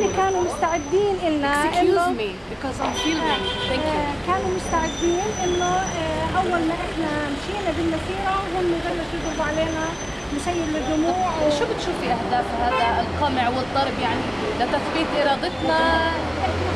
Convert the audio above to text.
فهم كانوا مستعدين إلنا Excuse إنه me because I'm filming. Thank you. آه، كانوا مستعدين إنه آه، أول ما إحنا مشينا بالمسيرة هم بلشوا يضربوا علينا مسيل للدموع و- شو بتشوفي أهداف هذا القمع والضرب يعني لتثبيت إرادتنا إحنا